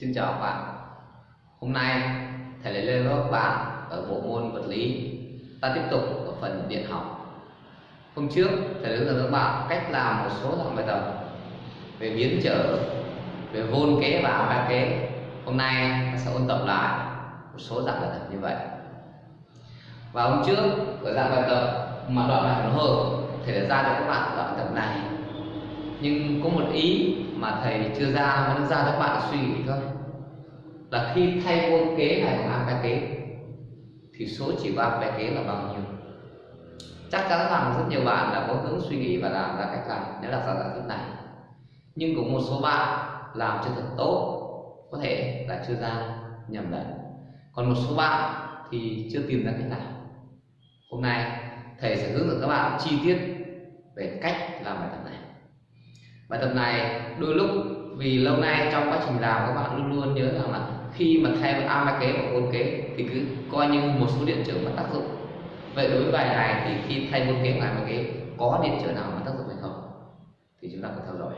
Xin chào các bạn. Hôm nay, thầy lại lên lớp các bạn ở bộ môn vật lý. Ta tiếp tục ở phần điện học. Hôm trước, thầy hướng dẫn các bạn cách làm một số dạng bài tập về biến trở, về vôn kế và ba kế Hôm nay, ta sẽ ôn tập lại một số dạng bài tập như vậy. Và hôm trước, ở dạng bài tập mà đoạn bài hỗn hợp, thầy đã ra cho các bạn đoạn bài tập này. Nhưng có một ý mà thầy chưa ra vẫn nó ra cho các bạn suy nghĩ thôi. Là khi thay môn kế này bằng a kế, thì số chỉ ba cái kế là bao nhiêu? Chắc chắn rằng rất nhiều bạn đã có hướng suy nghĩ và làm ra cách làm nếu là ra giả thuyết này. Nhưng cũng một số bạn làm chưa thật tốt, có thể là chưa ra nhầm lẫn. Còn một số bạn thì chưa tìm ra cách làm hôm nay thầy sẽ hướng dẫn các bạn chi tiết về cách làm bài tập này bài tập này đôi lúc vì lâu nay trong quá trình làm các bạn luôn luôn nhớ rằng là khi mà thay a kế và bốn kế thì cứ coi như một số điện trở mà tác dụng. Vậy đối với bài này thì khi thay môn kế ngoài một kế có điện trở nào mà tác dụng hay không? Thì chúng ta phải theo dõi.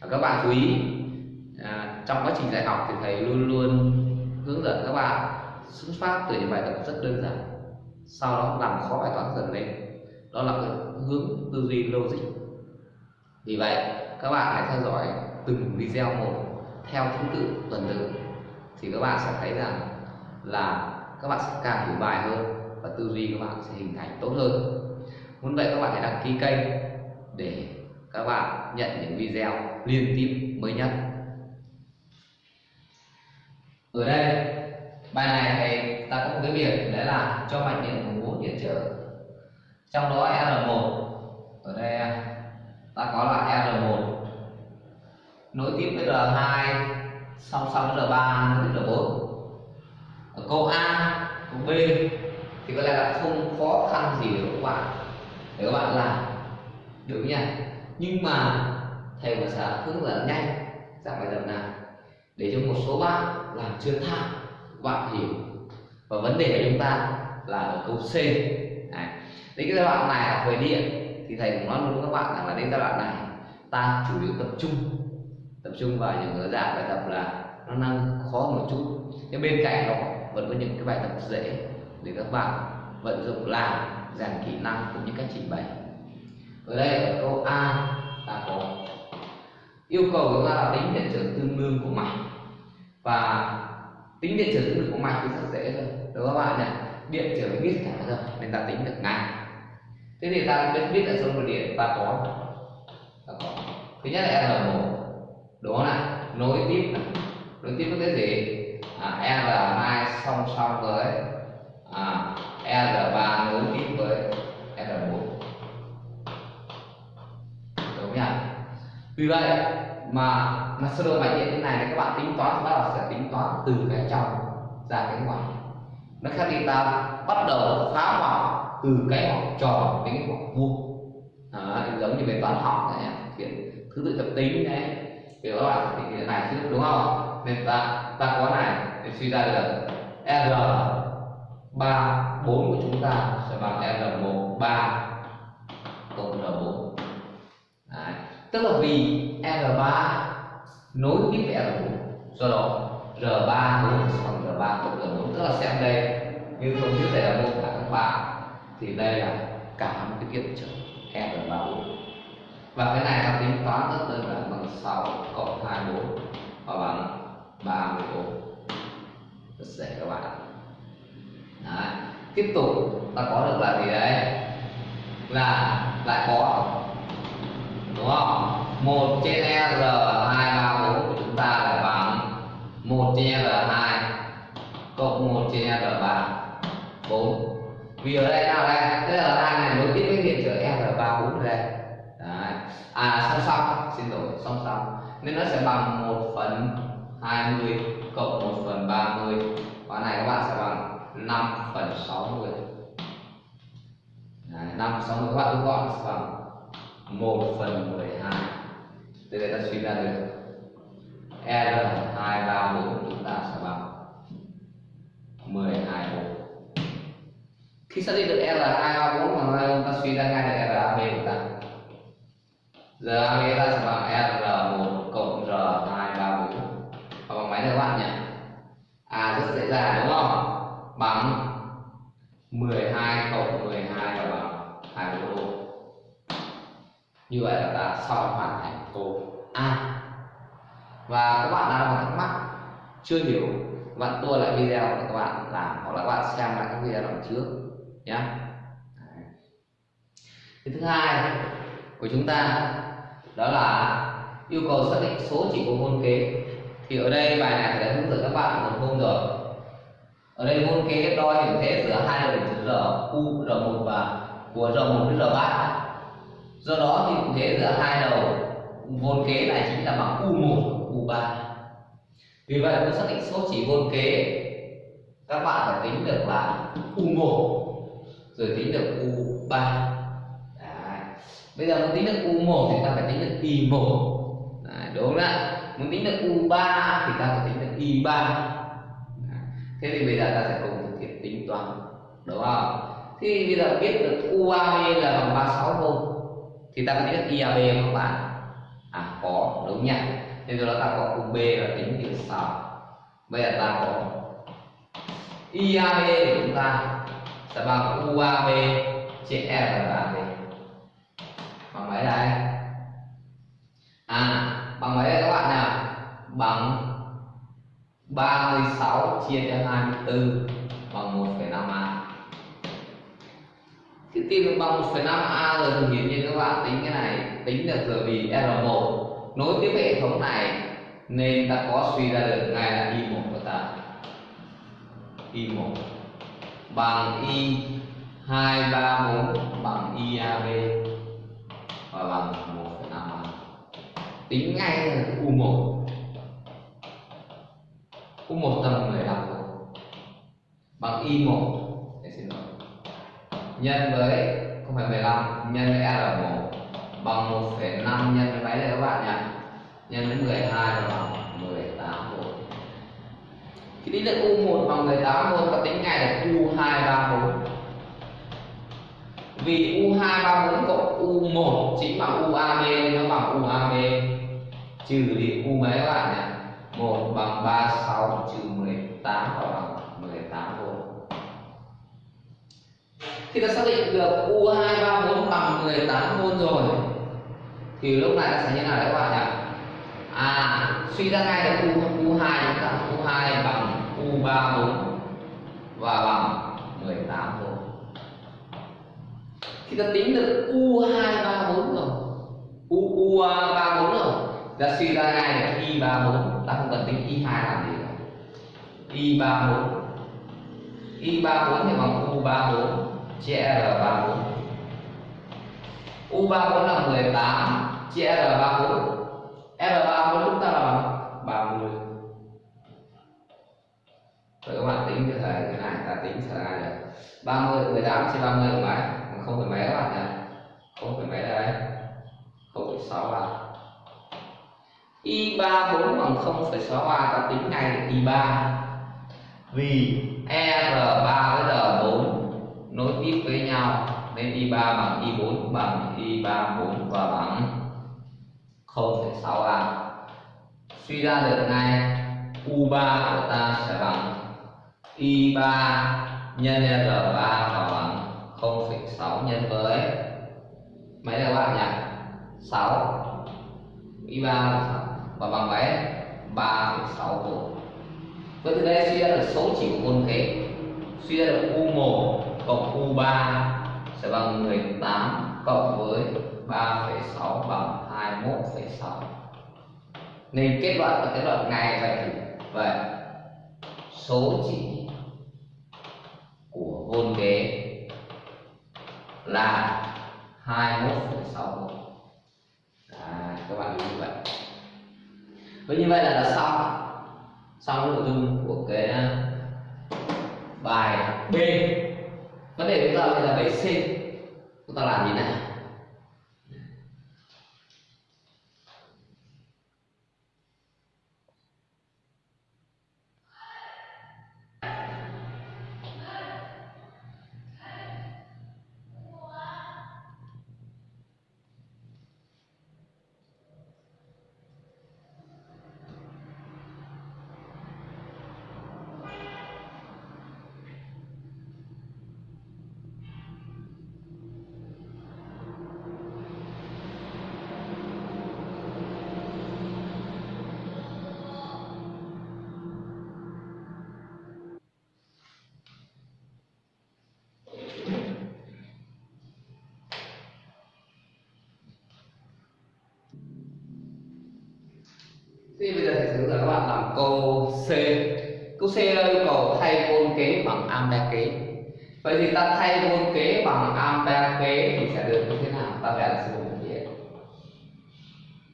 Và các bạn chú ý à, trong quá trình dạy học thì thầy luôn luôn hướng dẫn các bạn xuất phát từ những bài tập rất đơn giản sau đó làm khó bài toán dần lên. Đó là hướng tư duy logic vì vậy, các bạn hãy theo dõi từng video một theo thứ tự tuần tự, thì các bạn sẽ thấy rằng là các bạn sẽ càng hiểu bài hơn và tư duy các bạn sẽ hình thành tốt hơn. Muốn vậy các bạn hãy đăng ký kênh để các bạn nhận những video liên tiếp mới nhất. Ở đây, bài này thì ta có một cái việc đấy là cho mạch điện của bốn điện trở. Trong đó R1 ở đây ta có là R1 nối tiếp với R2 song song với R3 nối với R4 ở câu A, câu B, thì có lẽ là không khó khăn gì để các bạn, để các bạn làm. Được nhỉ? Nhưng mà thầy và sẽ hướng dẫn nhanh dạng bài tập này để cho một số bạn làm chưa tham bạn hiểu. Và vấn đề của chúng ta là ở câu C. Đấy. đến cái giai đoạn này là về điện thì thầy cũng nói luôn với các bạn rằng là đến giai đoạn này, ta chủ yếu tập trung tập trung vào những cái dạng bài tập là nó năng khó một chút. Nhưng bên cạnh đó, vẫn có những cái bài tập dễ để các bạn vận dụng làm, rèn kỹ năng cũng như cách trình bày. Ở đây ở câu A ta có. Yêu cầu chúng ta là tính điện trở tương đương của mạch. Và tính điện trở tương đương của mạch thì rất dễ thôi đúng không các bạn nhỉ? Điện trở biết cả rồi nên ta tính được ngay thế thì ta biết biết ở sông điện? Ta có. Ta có. Thứ nhất là r 1 đúng không nào? Nối tiếp này. Nối tiếp với cái gì? À, r2 song song với à, r3 nối tiếp với r4 đúng nhỉ vì vậy mà mà sơ đồ mạch điện như này thì các bạn tính toán chúng bắt đầu sẽ tính toán từ cái trong ra cái ngoài. Nó khác đi ta bắt đầu phá hoại từ cái học tròn đến cái học vuông giống như về toán học này chuyện thứ tự thập tính này thì các bạn thì cái này chứ, đúng không? Nên ta ta có này, để suy ra được r ba bốn của chúng ta sẽ bằng r một ba cộng r 4 đấy. tức là vì r 3 nối tiếp với r 4 do đó r 3 4 bằng r 3 cộng r 4 tức là xem đây, như không trước đây là mô tả các bạn thì đây là cả một cái kiện trở r 3 4 và cái này ta tính toán rất đơn giản bằng 6 cộng 24 và bằng 34 rất dễ các bạn Đấy. tiếp tục, ta có được là gì đấy là, lại có, đúng không? 1 trên r 234 của chúng ta là bằng 1 trên r2 cộng 1 trên r3 4 vì ở đây nào đây tức là ta này nối tiếp với điện trở r34 đây. Đấy. à song song xin lỗi song song. Nên nó sẽ bằng 1 phần 20 cộng 1 phần 30 và này các bạn sẽ bằng 5 phần 60 Đấy, 5 60 các bạn rút gọn sẽ bằng 1 phần 12 từ đây ta suy ra được. R234 chúng ta sẽ bằng 12 bộ khi xác định được R234 mà chúng ta suy ra ngay được RAB của ta. Giờ AB ta sẽ bằng R1 cộng R234 mấy các bạn nhỉ à rất dễ dàng, đúng không? Bằng 12 cộng 12 là bằng 24 độ như vậy là ta xong hoàn thành câu A. Và các bạn nào còn thắc mắc, chưa hiểu, bạn tua lại video để các bạn làm, hoặc là các bạn xem lại các video lần trước nhé cái thứ hai của chúng ta đó là yêu cầu xác định số chỉ của môn kế. Thì ở đây bài này đã hướng dẫn các bạn một hôm rồi. Ở đây môn kế đo hình thế giữa hai đường chữ r, u, r 1 và của r 1 đến r 3 do đó thì hình thế giữa hai đầu môn kế này chính là bằng u 1 u 3 vì vậy muốn xác định số chỉ môn kế, các bạn phải tính được là u 1 rồi tính được u 3 bây giờ muốn tính được u1 thì ta phải tính được y1 Đấy, đúng không ạ? Muốn tính được u3 thì ta phải tính được y3 thế thì bây giờ ta sẽ cùng thực hiện tính toán đúng không? Thì bây giờ biết được UAB là bằng 36 không thì ta có tính được IAB không các bạn? À có đúng nhỉ nên do đó ta có UB là tính như sau. Bây giờ ta có IAB của chúng ta. E là bằng UAB trên R là gì? Bằng mấy đây? À bằng mấy đây các bạn nào? Bằng 36 chia cho 24 bằng 1,5 a. Khi tìm được bằng 1,5 a rồi thì hiển nhiên các bạn tính cái này tính được rồi vì R1 nối tiếp hệ thống này nên ta có suy ra được ngay là Y1 của ta. Y1 bằng Y 234 bằng IAB và bằng 1,5 tính ngay là U1 U1 tầm 15 bằng Y1 xin lỗi. Nhân với không phải 15 nhân với R1 bằng 1,5 nhân với mấy đấy các bạn nhỉ? Nhân với 12 là bằng 18 volt thì tính được U1 bằng 18 volt và tính ngay là U234 vì U234 cộng U1 chính bằng UAB nên nó bằng UAB trừ đi U mấy các bạn nhỉ? 1 bằng 36 trừ 18 và bằng 18 volt khi ta xác định được U234 bằng 18 volt rồi thì lúc này ta sẽ như nào đấy các bạn nhỉ? À suy ra ngay được U, U2 chúng ta U2 bằng U34 và bằng 18 volt khi ta tính được U234 rồi U, U34 rồi ta suy ra ngay được Y34 ta không cần tính Y2 làm gì cả. Y34 Y34 thì bằng U34 chia R34 U34 là 18 chia R34 R34 chúng ta là 30 Rồi các bạn tính cái thời cái này ta tính sẽ ra được 30 18 trên 30 là mấy? Không phải mấy các bạn nhỉ? Không phải mấy đây không 0,6 à Y34 bằng 0,63 ta tính ngay được Y3 vì R3 với R4 nối tiếp với nhau nên Y3 bằng Y4 bằng Y34 và bằng 0,6A suy ra được ngay U3 của ta sẽ bằng Y3 nhân R3 và bằng 0,6 nhân với mấy là các bạn nhỉ 6 Y3 và bằng mấy 3,6 volt vậy từ đây suy ra được số chỉ của môn thế. suy ra được U1 cộng U3 sẽ bằng 18 cộng với 3,6 bằng 21,6 nên kết luận và kết luận ngay vậy. Thì vậy số chỉ của ghế kế là 21,6 à, các bạn như vậy. Với như vậy là đã xong xong nội dung của cái à, bài B. Vấn đề chúng ta bây giờ bài C chúng ta làm gì nào? Hướng dẫn các bạn làm câu C. Câu C yêu cầu thay môn kế bằng ampere kế vậy thì ta thay môn kế bằng ampere kế thì sẽ được như thế nào? Ta vẽ là sử dụng điện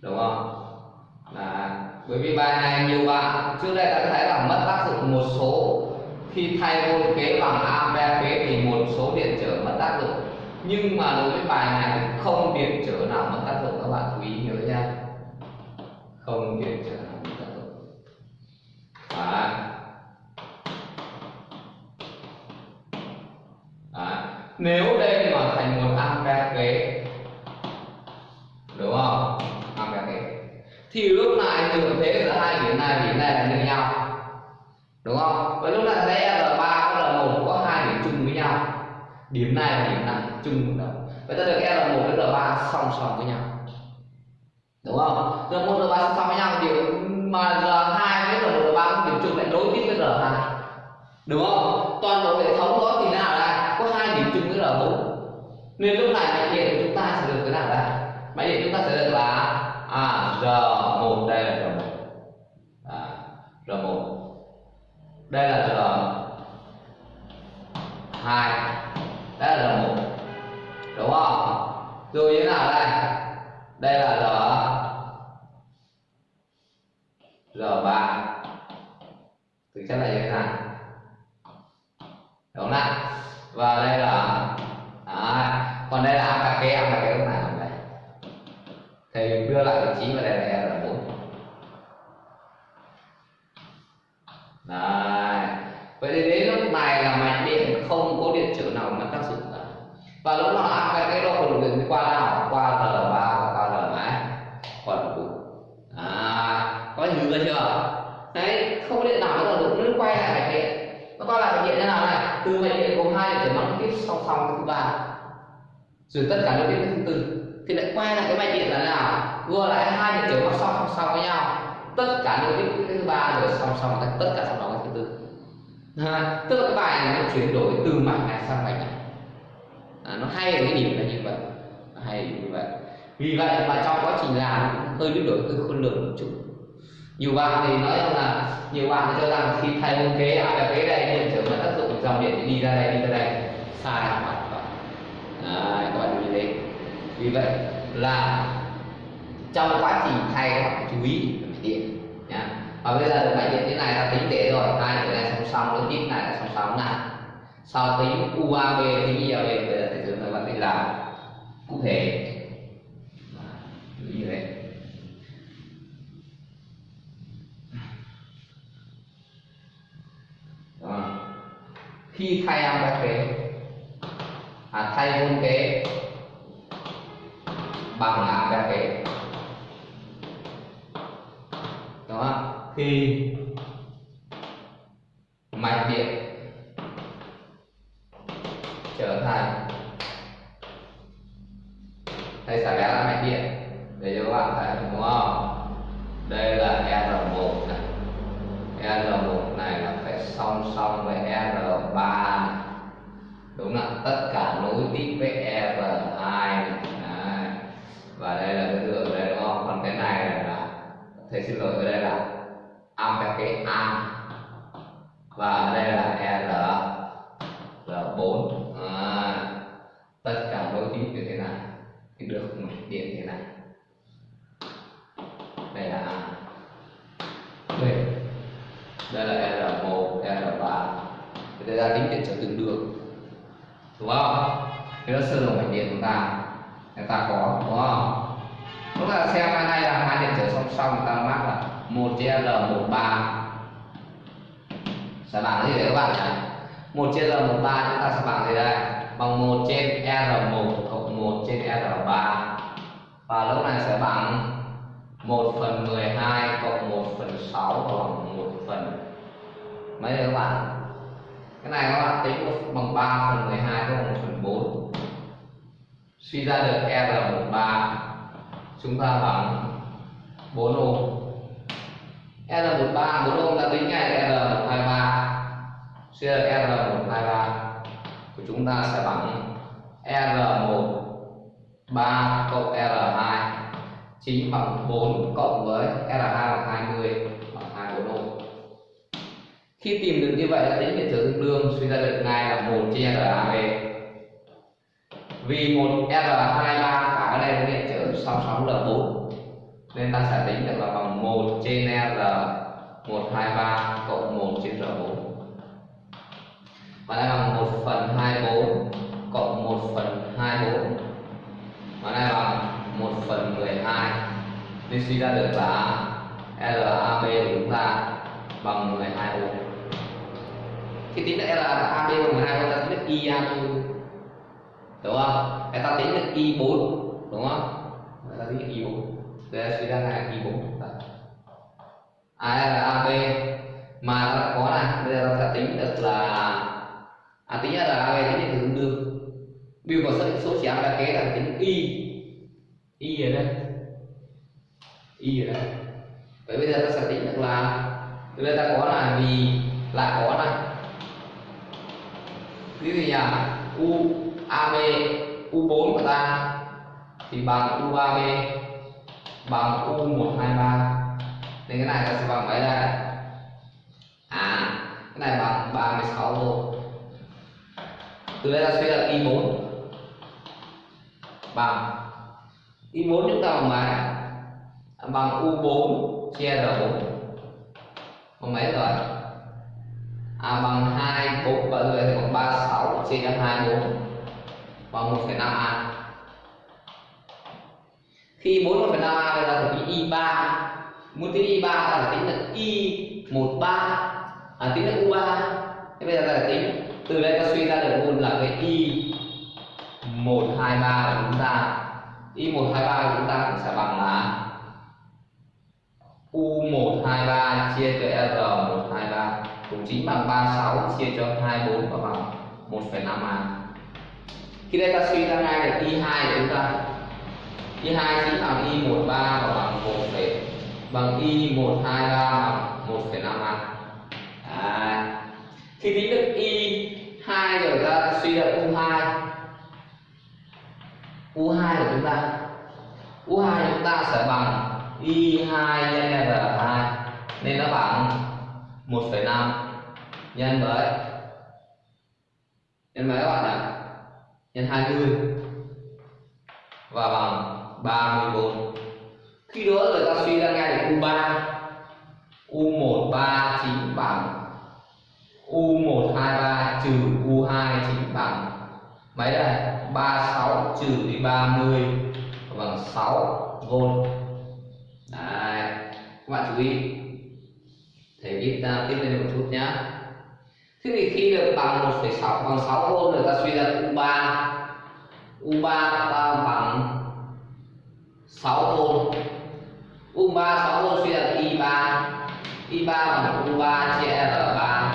đúng không? Là, bởi vì bài này nhiều bạn, trước đây ta có thấy là mất tác dụng một số. Khi thay môn kế bằng ampere kế thì một số điện trở mất tác dụng. Nhưng mà đối với bài này thì không điện trở nào mất tác dụng, các bạn chú ý không chuyển trở nào mất tác dụng nếu đây mà thành một ampere kế đúng không? Ampere kế thì lúc này thừa thế giữa hai điểm này điểm này là như nhau. Đúng không? Và lúc này sẽ r ba, có là một có hai điểm chung với nhau. Điểm này và điểm này chung một nhau. vậy ta được r một, với r ba song song với nhau đúng không? Giờ một r ba song song với nhau. Thì mà r hai với r một r ba điểm chung lại nối tiếp với r hai. Đúng không? Toàn bộ hệ thống đó thì nào là có hai điểm chung với r bốn. Nên lúc này máy điện của chúng ta sẽ được cái nào đây? Máy điện chúng ta sẽ được là à, r một đây là r một. À, r một. Đây là r hai. Đây là r một. Đúng không? Rồi thế nào đây? Đây là r r3 thực chất là như thế này đúng không và đây là à, còn đây là ampere kế là cái lúc này là đây đưa lại vị trí và đây là e r4 Đấy. Vậy thì đến lúc này là mạch điện không có điện trở nào mà tác dụng cả. Và lúc nào ampere cái độ được điện qua nào? Qua R3 và qua R mấy? còn đủ À, có hiểu chưa? Đấy, không có điện nào mất tác dụng nó quay lại mạch điện. Nó quay lại mạch điện thế nào này? Từ mạch điện gồm hai điện trở nóng tiếp song song với thứ ba. Rồi tất cả nó tiếp cái thứ tư. Thì lại quay lại cái mạch điện là nào? Vừa lại hai điện trở mắc song song song với nhau. Tất cả những cái thứ ba rồi song song tất cả song song cái thứ tư. À, tức là cái bài này nó chuyển đổi từ mạch này sang mạch này. À, nó hay ở cái điểm là như vậy. Nó hay như vậy. Vì vậy mà trong quá trình làm hơi biến đổi hơi khôn lường một chút. Nhiều bạn thì nói rằng là nhiều bạn cho rằng khi thay môn kế à cái kế đây điện trở mất tác dụng dòng điện đi ra đây đi ra đây. Sai hoàn Đấy, các bạn như thế vì vậy là trong quá trình thay các bạn chú ý điện nhá. Và bây giờ máy điện thế này ta tính để rồi hai cái này song song với tiếp này là song song này sau tính UAB tính IAB bây giờ thầy hướng các bạn tính làm cụ thể. Như thế. Đó. khi thay âm các kế à, thay hôn kế. Bằng là các kế. Đó khi như thế này thì được một điện thế này. Đây là A. B đây là R1 R3 thì ta tính điện trở tương đương, đúng không? Thế là sơ đồ mạch điện chúng ta. Chúng ta có đúng không? Chúng ta xem hai này là hai điện trở song song chúng ta mắc là một trên l 13 sẽ bằng gì đấy các bạn nhỉ? Một trên l 13 chúng ta sẽ bằng gì đây? Bằng một trên r 1 thôi 1 trên R3 và lúc này sẽ bằng 1 phần 12 cộng 1 phần 6 bằng 1 phần. Mấy đấy các bạn? Cái này các bạn tính bằng 3 phần 12 cộng 1 phần 4 suy ra được e R13 chúng ta bằng 4 ohm R13 4 ohm ta tính ngay e R123 suy ra được e R123 của chúng ta sẽ bằng R1 3 cộng R2 chính bằng 4 cộng với R2 bằng 20 bằng 24 ohm. khi tìm được như vậy là tính điện trở tương đương suy ra được ngay là một chia RAB vì một R23 cả cái này điện trở song song là 4 nên ta sẽ tính được là bằng 1 trên R 123 cộng 1 trên R4 và đây bằng 1 phần 24 cộng 1 phần 24 và này bằng 1 phần 12 nên suy ra được là LAB của chúng ta bằng 12 ohm khi tính được LAB bằng 12 ohm ta tính được IAB đúng không? Để ta tính được I4 đúng không? Ta tính được I4 đây suy ra là I4 chúng ta ARAB mà ta có này, bây giờ ta tính được là à tính là ARAB tính được tương biểu có số số chéo là kế là tính Y. Y ở đây. Y ở đây. Vậy bây giờ ta sẽ tính được là từ đây ta có là vì lại có này. Ví dụ như U AB U4 của ta, thì bằng u UAB bằng U123 nên cái này ta sẽ bằng mấy đây? À cái này bằng 36 volt từ đây ta suy ra y 4 bằng. Y4 chúng ta bằng mấy bằng U4 chia R4 bằng mấy rồi? À bằng 2 4 và rồi thì bằng 36 chia cho 24 bằng 1,5 A. Khi 4 1,5 A bây giờ thì Y3 muốn tính Y3 ta phải tính là Y13 à, tính là U3 thế bây giờ ta phải tính từ đây ta suy ra được luôn là cái Y Y123 của chúng ta. Y123 của chúng ta cũng sẽ bằng là U123 chia cho R123 cũng chính bằng 36 chia cho 24 và bằng 1,5 A à. khi đây ta suy ra ngay được Y2 của chúng ta. Y2 chính bằng Y13 và bằng 1, bằng Y123 bằng 1,5 A à. à. khi tính được Y2 rồi ta suy ra U2 U2 của chúng ta U2 của chúng ta sẽ bằng Y2 nhân R2 nên nó bằng 1,5 nhân với nhân mấy các bạn ạ nhân 20 và bằng 34 khi đó người ta suy ra ngay được U3 U13 chính bằng U123 trừ U2 chính bằng mấy đây 36 trừ đi 30 bằng 6 V Đấy. các bạn chú ý. Thầy viết ra à, tiếp lên một chút nhá. Thế thì khi được bằng 1,6 bằng 6 V người ta suy ra U3 U3 ta bằng 6 V U3 6 V suy ra I3 I3 bằng U3 chia R3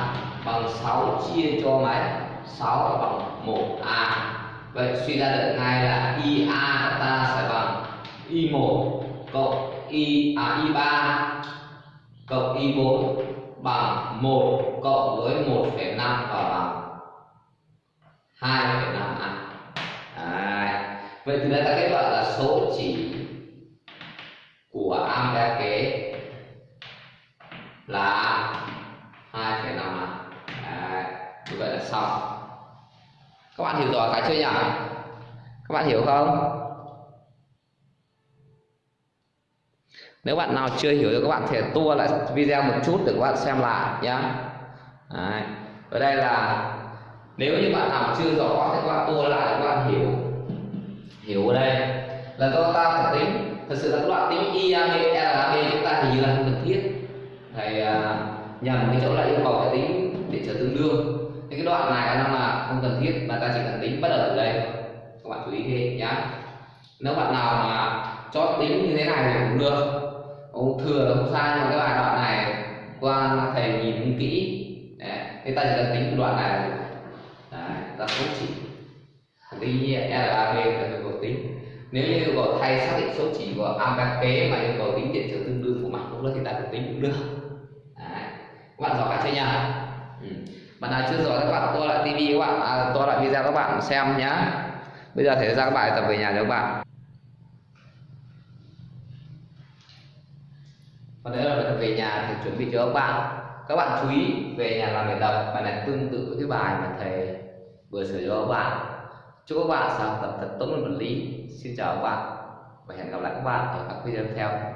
bằng 6 chia cho mấy 6 là bằng 1A vậy suy ra được ngay là IA của ta sẽ bằng I1 cộng I à I3 cộng I4 bằng 1 cộng với 1,5 và bằng 2,5 A. À, vậy từ đây ta kết luận là số chỉ của ampere kế là 2,5 A. À, như vậy là xong. Các bạn hiểu rõ cái chưa nhỉ? Các bạn hiểu không? nếu bạn nào chưa hiểu thì các bạn thể tua lại video một chút để các bạn xem lại nhé Đấy. ở đây là nếu như bạn nào chưa rõ thì các bạn tua lại các bạn hiểu hiểu ở đây là do ta phải tính thật sự là các đoạn tính IAB, LAB chúng ta hình như là không cần thiết thầy à, uh, nhầm cái chỗ là yêu cầu phải tính điện trở tương đương cái đoạn này nó là không cần thiết, mà ta chỉ cần tính bắt đầu ở đây các bạn chú ý thế nhé nếu bạn nào mà cho tính như thế này thì cũng được ông thừa là không sai, nhưng cái bài đoạn này qua thầy nhìn không kỹ Đấy. thế ta chỉ cần tính cái đoạn này Đấy. ta không chỉ tí LAB là yêu cầu tính nếu như yêu cầu thay xác định số chỉ của ampere kế mà yêu cầu tính điện trở tương đương của mặt cũng thì ta cũng tính cũng được Đấy. các bạn rõ cả chưa nhỉ ừ bạn nào chưa rõ các bạn tua lại tivi các bạn. À, tua lại video các bạn xem nhá. Bây giờ thầy ra các bài tập về nhà cho các bạn. Và đấy là về nhà thì chuẩn bị cho các bạn. Các bạn chú ý về nhà làm bài tập. Bài này tương tự với cái bài mà thầy vừa sửa cho các bạn. Chúc các bạn sáng tập thật tốt môn vật lý xin chào các bạn và hẹn gặp lại các bạn ở các video tiếp theo.